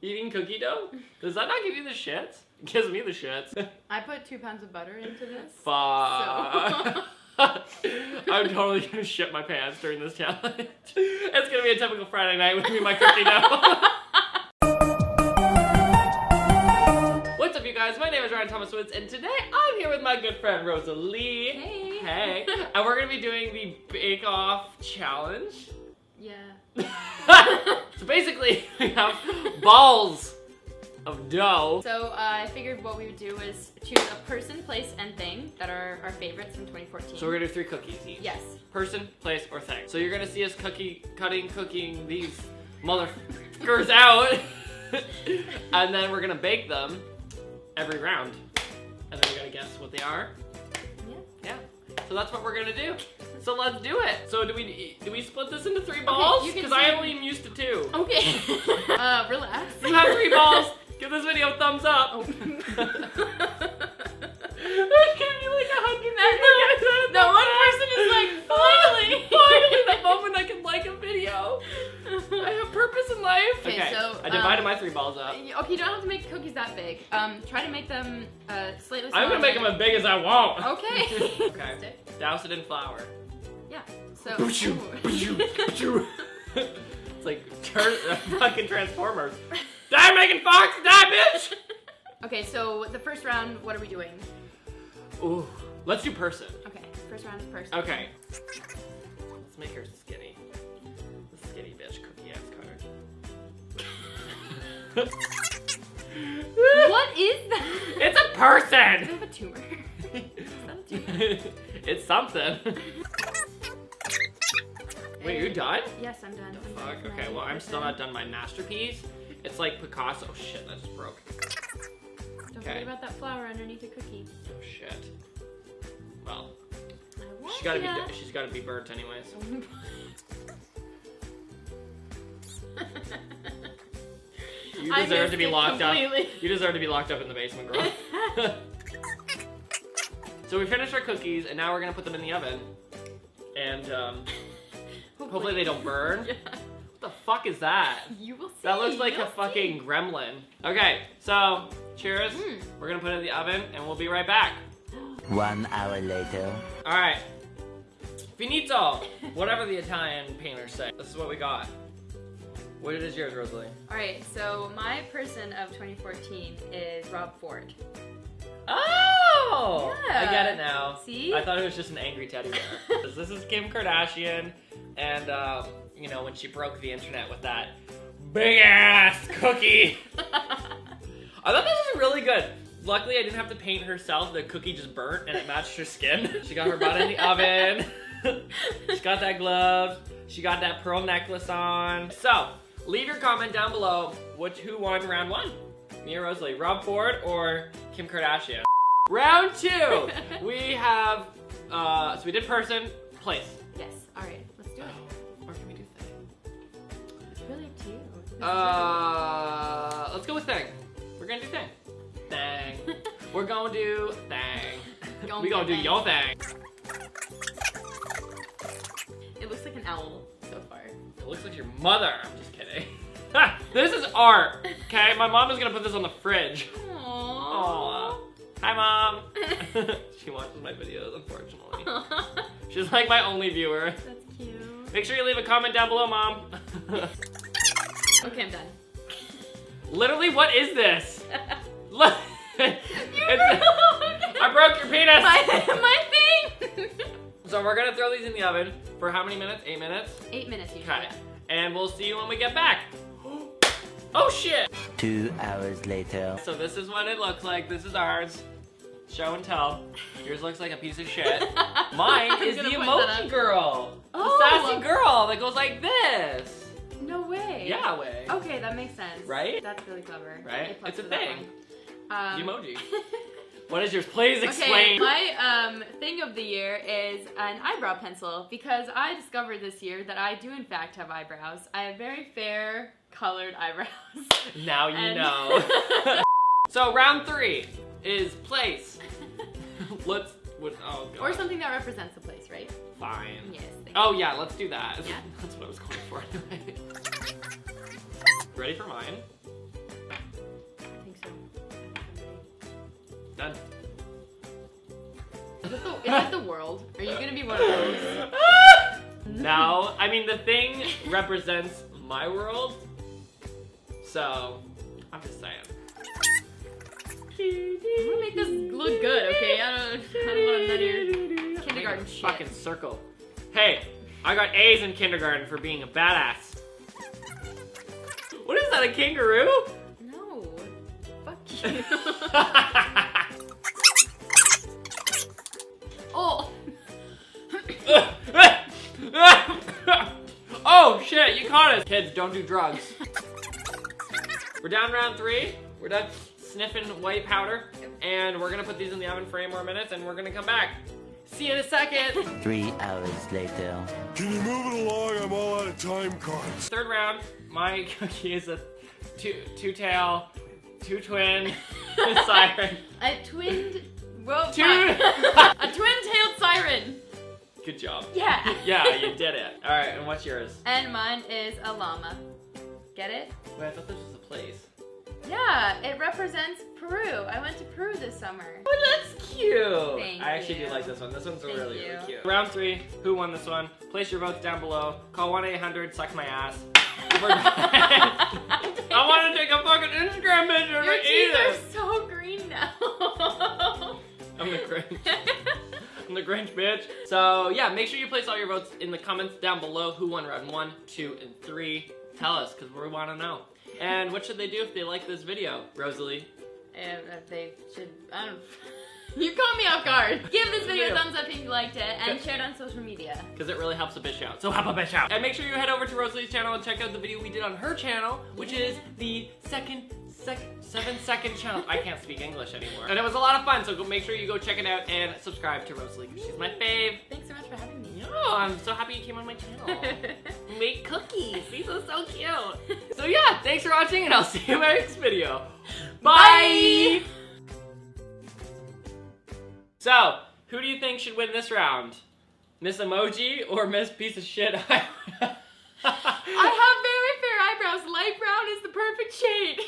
Eating cookie dough? Does that not give you the shits? It gives me the shits. I put two pounds of butter into this. Fuck. I'm totally gonna shit my pants during this challenge. It's gonna be a typical Friday night with me and my cookie dough. What's up, you guys? My name is Ryan Thomas Woods, and today I'm here with my good friend Rosalie. Hey. Hey. And we're gonna be doing the Bake Off challenge. Yeah. so basically, we have balls of dough. So uh, I figured what we would do is choose a person, place, and thing that are our favorites from 2014. So we're gonna do three cookies each. Yes. Person, place, or thing. So you're gonna see us cookie cutting, cooking these motherfuckers out, and then we're gonna bake them every round, and then we gotta guess what they are. Yeah. Yeah. So that's what we're gonna do. So let's do it. So do we do we split this into three balls? Because I only am used to two. Okay. uh, relax. You have three balls. Give this video a thumbs up. Oh. There's gonna be like a hundred people. No, one person is like, finally. finally, the moment I can like a video. I have purpose in life. Okay, so, I divided um, my three balls up. Okay, you don't have to make cookies that big. Um, try to make them uh, slightly I'm gonna make them as big as I want. Okay. Okay. Douse it in flour. Yeah. So. Boo-choo, boo-choo, boo-choo. it's like turn uh, fucking Transformers. Die making fox, die bitch. okay, so the first round, what are we doing? Ooh, let's do person. Okay, first round is person. Okay. Let's make her skinny. The skinny bitch cookie ass cutter. What is that? It's a Does it person! have a tumor? Is that a tumor? it's something. Wait, you're done? Yes, I'm done. I'm Fuck, okay, well, I'm still not done my masterpiece. It's like Picasso. Oh shit, that just broke. Don't Okay. forget about that flour underneath the cookie. Oh shit. Well, I she's gotta want be, she's gotta be burnt anyways. You deserve to be locked up. You deserve to be locked up in the basement, girl. so we finished our cookies, and now we're gonna put them in the oven. And um, hopefully they don't burn. Yeah. What the fuck is that? You will see. That looks like You'll a fucking see. gremlin. Okay, so cheers. Mm. We're gonna put it in the oven, and we'll be right back. One hour later. All right. Finito. Whatever the Italian painters say. This is what we got. What is yours, Rosalie? All right, so my person of 2014 is Rob Ford. Oh! I Yeah. get it now. See? I thought it was just an angry teddy bear. this is Kim Kardashian, and um, you know when she broke the internet with that big ass cookie. I thought this was really good. Luckily, I didn't have to paint herself. The cookie just burnt, and it matched her skin. She got her butt in the oven. she got that glove. She got that pearl necklace on. So, leave your comment down below. Which who won round one? Me or Rosalie? Rob Ford or Kim Kardashian? Round two. we have. Uh, so we did person, place. yes. All right, let's do it. Or can we do thing? It's really up to you. Uh, let's go with thing. We're gonna do thing. Thing. We're gonna do thing. Gonna we gonna do thing. your thing. It looks like an owl so far. It looks like your mother. I'm just kidding. This is art. Okay, my mom is gonna put this on the fridge. Aww. Aw. Hi, mom. she watches my videos, unfortunately. She's like my only viewer. That's cute. Make sure you leave a comment down below, mom. Okay, I'm done. Literally, what is this? Look. You I broke your penis. my, my thing. So we're gonna throw these in the oven for how many minutes? Eight minutes? Eight minutes usually. Okay. And we'll see you when we get back. Oh shit! Two hours later. So this is what it looks like. This is ours. Show and tell. Yours looks like a piece of shit. Mine is the gonna point that emoji girl. Oh. The sassy girl that goes like this. No way. Yeah, way. Okay, that makes sense. Right? That's really clever. Right? It's a thing. Um, emoji. What is yours? Please explain. Okay, my um, thing of the year is an eyebrow pencil because I discovered this year that I do in fact have eyebrows. I have very fair colored eyebrows. Now you And- know. so round three is place. Let's. What, oh god. or something that represents the place, right? Fine. Yes. thank Oh yeah, let's do that. Yeah? That's what I was going for. Anyway. Ready for mine? Done. Is it the, is it the world? Are you gonna be one of those? no, I mean the thing represents my world. So, I'm just saying. I'm gonna make this look good, okay? I don't, I don't want none of your kindergarten shit. Fucking circle. Hey, I got A's in kindergarten for being a badass. What is that, a kangaroo? No. Fuck you. oh shit, you caught us. Kids, don't do drugs. We're down round three. We're done sniffing white powder. And we're gonna put these in the oven for eight more minutes and we're gonna come back. See you in a second. Three hours later. Can you move it along? I'm all out of time cards. Third round, my cookie is a two two tail, two twin siren. A twinned. Well, Two- a twin-tailed You did it. Alright, and what's yours? And mine is a llama. Get it? Wait, I thought this was a place. Yeah, it represents Peru. I went to Peru this summer. Oh, that's cute. Thank I actually you. do like this one. This one's Thank really, you. really cute. Round three. Who won this one? Place your votes down below. Call 1 800 Suck My Ass. I want to take a fucking Instagram picture Your teeth are so green now. I'm the Grinch. I'm the Grinch, bitch. So, yeah, make sure you place all your votes in the comments down below. Who won round one, two, and three? Tell us, because we want to know. And what should they do if they like this video, Rosalie? And if they should, I don't. You caught me off guard. Give this video a thumbs up if you liked it, and share it on social media. because it really helps a bitch out. So help a bitch out. And make sure you head over to Rosalie's channel and check out the video we did on her channel, which is the second, sec, seven second challenge. I can't speak English anymore. And it was a lot of fun, so go make sure you go check it out and subscribe to Rosalie, 'cause she's my fave. Thanks so much for having me. Oh, I'm so happy you came on my channel. Make cookies. These are so cute. So yeah, thanks for watching, and I'll see you in my next video. Bye. Bye. So, who do you think should win this round? Miss Emoji or Miss Piece of Shit? I have very fair eyebrows. Light brown is the perfect shade.